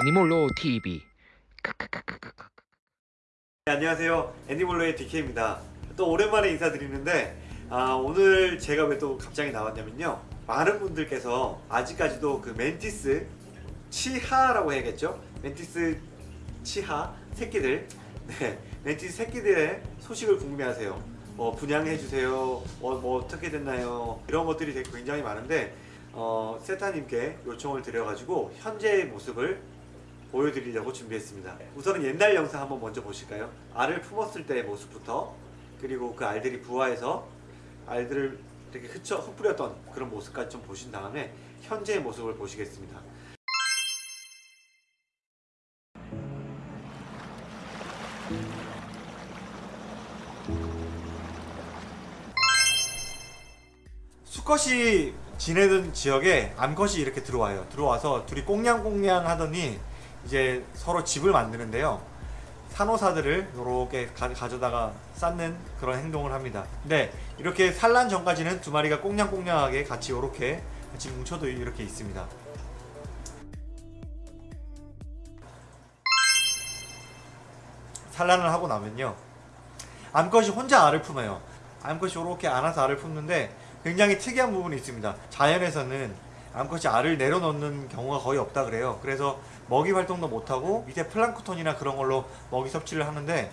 애니몰로 TV 네, 안녕하세요. 애니몰로의 DK입니다. 또 오랜만에 인사드리는데 아, 오늘 제가 왜 또 갑자기 나왔냐면요. 많은 분들께서 아직까지도 그 멘티스 치하라고 해야겠죠? 멘티스 치하 새끼들. 네 멘티스 새끼들의 소식을 궁금해하세요. 뭐 분양해주세요. 뭐, 뭐 어떻게 됐나요? 이런 것들이 굉장히 많은데 어, 세타님께 요청을 드려가지고 현재의 모습을 보여드리려고 준비했습니다. 우선은 옛날 영상 한번 먼저 보실까요? 알을 품었을 때의 모습부터 그리고 그 알들이 부화해서 알들을 이렇게 흩어 흩뿌렸던 그런 모습까지 좀 보신 다음에 현재의 모습을 보시겠습니다. 수컷이 지내던 지역에 암컷이 이렇게 들어와요. 들어와서 둘이 꽁냥꽁냥 하더니 이제 서로 집을 만드는데요. 산호사들을 이렇게 가, 져다가 쌓는 그런 행동을 합니다. 네, 이렇게 산란 전까지는 두 마리가 꽁냥꽁냥하게 같이 이렇게 같이 뭉쳐도 이렇게 있습니다. 산란을 하고 나면요. 암컷이 혼자 알을 품어요. 암컷이 이렇게 안아서 알을 품는데 굉장히 특이한 부분이 있습니다. 자연에서는 암컷이 알을 내려놓는 경우가 거의 없다 그래요. 그래서 먹이 활동도 못하고 밑에 플랑크톤이나 그런 걸로 먹이 섭취를 하는데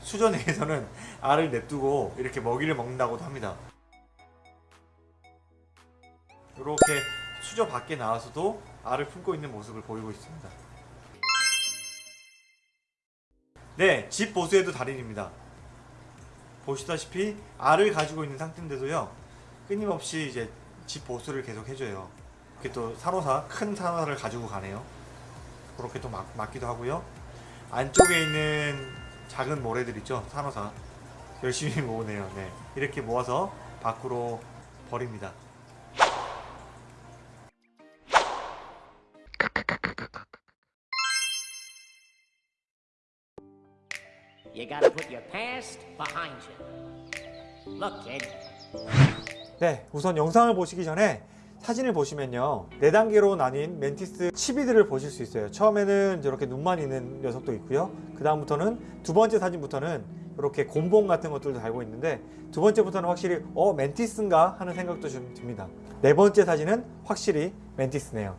수전에서는 알을 냅두고 이렇게 먹이를 먹는다고도 합니다. 이렇게 수저 밖에 나와서도 알을 품고 있는 모습을 보이고 있습니다. 네, 집 보수에도 달인입니다. 보시다시피 알을 가지고 있는 상태인데도요 끊임없이 이제 집 보수를 계속 해줘요 이렇게 또 산호사 큰 산호사를 가지고 가네요 그렇게 또 막, 막기도 하고요 안쪽에 있는 작은 모래들 있죠 산호사 열심히 모으네요 네. 이렇게 모아서 밖으로 버립니다 You gotta put your past behind you. Look, kid. 네, 우선 영상을 보시기 전에 사진을 보시면요. 4단계로 나뉜 멘티스 치비들을 보실 수 있어요. 처음에는 이렇게 눈만 있는 녀석도 있고요. 그 다음부터는 두 번째 사진부터는 이렇게 곰봉 같은 것들도 달고 있는데 두 번째부터는 확실히 어 멘티스인가 하는 생각도 좀 듭니다. 네 번째 사진은 확실히 멘티스네요.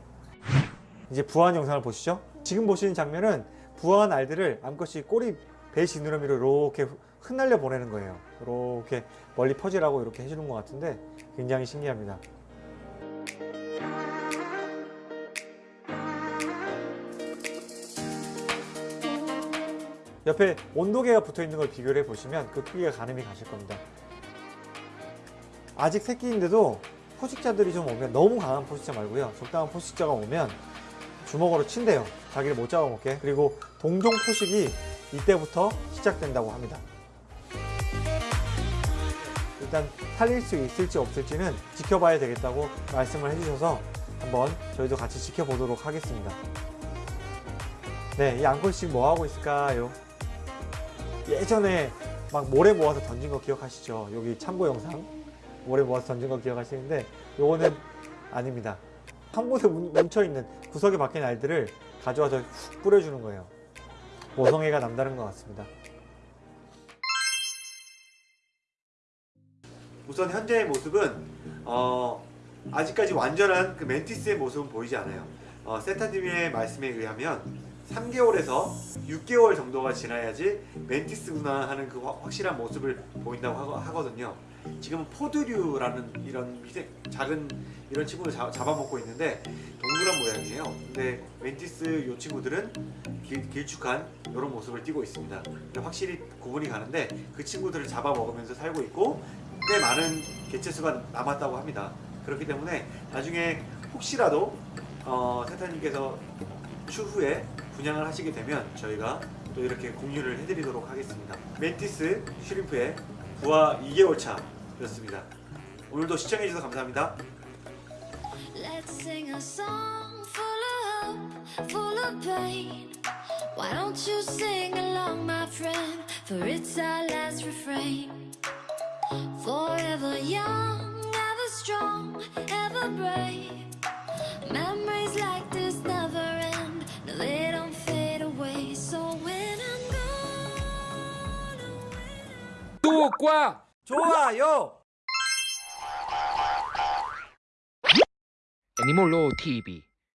이제 부화한 영상을 보시죠. 지금 보시는 장면은 부화한 알들을 암컷이 꼬리 배 지느러미로 이렇게 흩날려 보내는 거예요. 이렇게 멀리 퍼지라고 이렇게 해주는 것 같은데 굉장히 신기합니다 옆에 온도계가 붙어 있는 걸 비교를 해 보시면 그 크기가 가늠이 가실 겁니다. 아직 새끼인데도 포식자들이 좀 오면 너무 강한 포식자 말고요. 적당한 포식자가 오면 주먹으로 친대요. 자기를 못 잡아먹게. 그리고 동종 포식이 이때부터 시작된다고 합니다. 일단 살릴 수 있을지 없을지는 지켜봐야 되겠다고 말씀을 해주셔서 한번 저희도 같이 지켜보도록 하겠습니다. 네, 이 암컷이 뭐 하고 있을까요? 예전에 막 모래 모아서 던진 거 기억하시죠? 여기 참고 영상? 모래 모아서 던진 거 기억하시는데 요거는 아닙니다. 한 곳에 뭉쳐있는 구석에 박힌 알들을 가져와서 훅 뿌려주는 거예요. 모성애가 남다른 것 같습니다. 우선 현재의 모습은 어, 아직까지 완전한 그 멘티스의 모습은 보이지 않아요. 어, 세타님의 말씀에 의하면 3개월에서 6개월 정도가 지나야지 멘티스구나 하는 그 확실한 모습을 보인다고 하거든요. 지금은 포드류라는 이런 미색 작은 이런 친구를 잡, 아먹고 있는데 동그란 모양이에요. 근데 멘티스 요 친구들은 길, 길쭉한 이런 모습을 띠고 있습니다. 확실히 구분이 가는데 그 친구들을 잡아먹으면서 살고 있고 꽤 많은 개체수가 남았다고 합니다. 그렇기 때문에 나중에 혹시라도 어, 세타님께서 추후에 분양을 하시게 되면 저희가 또 이렇게 공유를 해드리도록 하겠습니다 멘티스 슈림프의 부하 2개월 차 였습니다 오늘도 시청해주셔서 감사합니다 Let's sing a song full of hope, full of pain. Why don't you sing along, my friend? For it's our last refrain. Forever young, ever strong, ever brave. Memories 구독과 좋아요. 애니몰로 TV